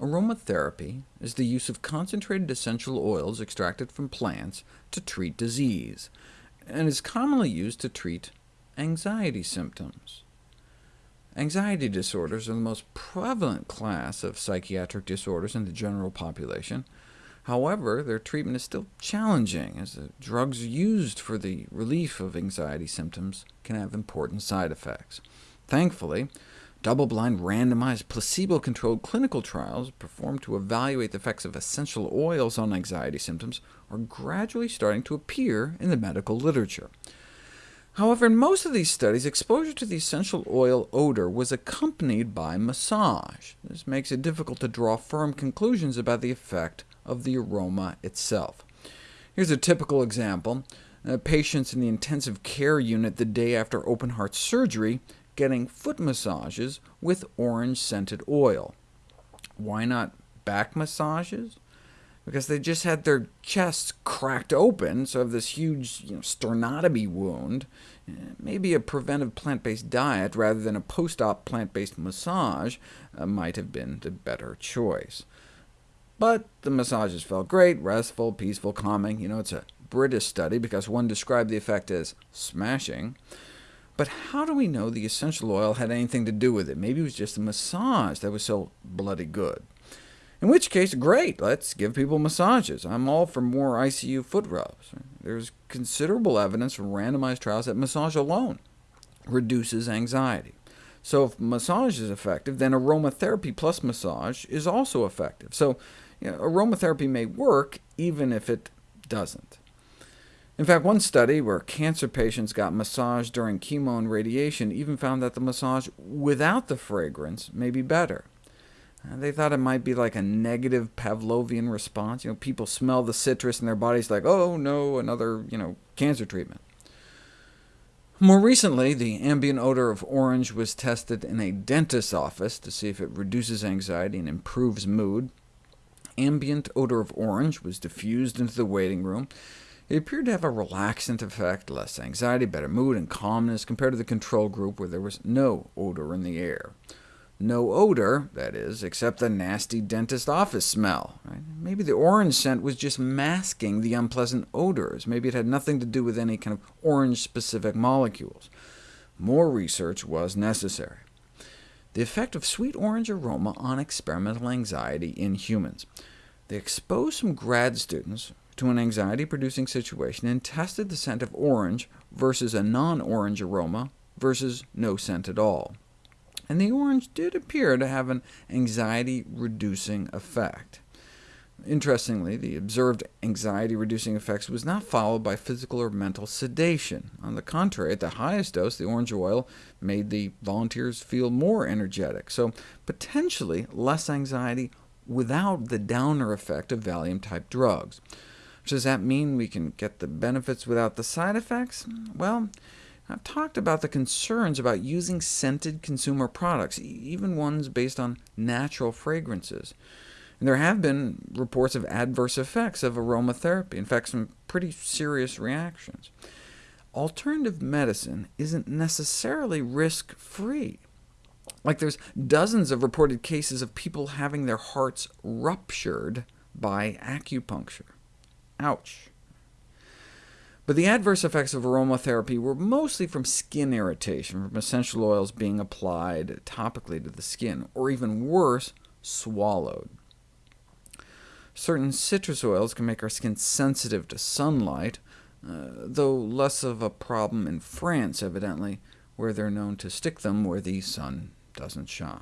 Aromatherapy is the use of concentrated essential oils extracted from plants to treat disease, and is commonly used to treat anxiety symptoms. Anxiety disorders are the most prevalent class of psychiatric disorders in the general population. However, their treatment is still challenging, as the drugs used for the relief of anxiety symptoms can have important side effects. Thankfully, double-blind, randomized, placebo-controlled clinical trials performed to evaluate the effects of essential oils on anxiety symptoms are gradually starting to appear in the medical literature. However, in most of these studies, exposure to the essential oil odor was accompanied by massage. This makes it difficult to draw firm conclusions about the effect of the aroma itself. Here's a typical example. Uh, patients in the intensive care unit the day after open-heart surgery getting foot massages with orange-scented oil. Why not back massages? because they just had their chests cracked open, so have this huge you know, sternotomy wound. Eh, maybe a preventive plant-based diet rather than a post-op plant-based massage uh, might have been the better choice. But the massages felt great, restful, peaceful, calming. You know, it's a British study because one described the effect as smashing. But how do we know the essential oil had anything to do with it? Maybe it was just a massage that was so bloody good. In which case, great, let's give people massages. I'm all for more ICU foot rubs. There's considerable evidence from randomized trials that massage alone reduces anxiety. So if massage is effective, then aromatherapy plus massage is also effective. So you know, aromatherapy may work even if it doesn't. In fact, one study where cancer patients got massaged during chemo and radiation even found that the massage without the fragrance may be better. Uh, they thought it might be like a negative Pavlovian response. You know, people smell the citrus and their bodies like, oh no, another you know, cancer treatment. More recently, the ambient odor of orange was tested in a dentist's office to see if it reduces anxiety and improves mood. Ambient odor of orange was diffused into the waiting room. It appeared to have a relaxant effect, less anxiety, better mood, and calmness, compared to the control group where there was no odor in the air. No odor, that is, except the nasty dentist office smell. Right? Maybe the orange scent was just masking the unpleasant odors. Maybe it had nothing to do with any kind of orange-specific molecules. More research was necessary. The effect of sweet orange aroma on experimental anxiety in humans. They exposed some grad students to an anxiety-producing situation and tested the scent of orange versus a non-orange aroma versus no scent at all and the orange did appear to have an anxiety-reducing effect. Interestingly, the observed anxiety-reducing effects was not followed by physical or mental sedation. On the contrary, at the highest dose, the orange oil made the volunteers feel more energetic, so potentially less anxiety without the downer effect of Valium-type drugs. Does that mean we can get the benefits without the side effects? Well, I've talked about the concerns about using scented consumer products, even ones based on natural fragrances. And there have been reports of adverse effects of aromatherapy, in fact some pretty serious reactions. Alternative medicine isn't necessarily risk-free. Like there's dozens of reported cases of people having their hearts ruptured by acupuncture. Ouch. But the adverse effects of aromatherapy were mostly from skin irritation, from essential oils being applied topically to the skin, or even worse, swallowed. Certain citrus oils can make our skin sensitive to sunlight, uh, though less of a problem in France, evidently, where they're known to stick them where the sun doesn't shine.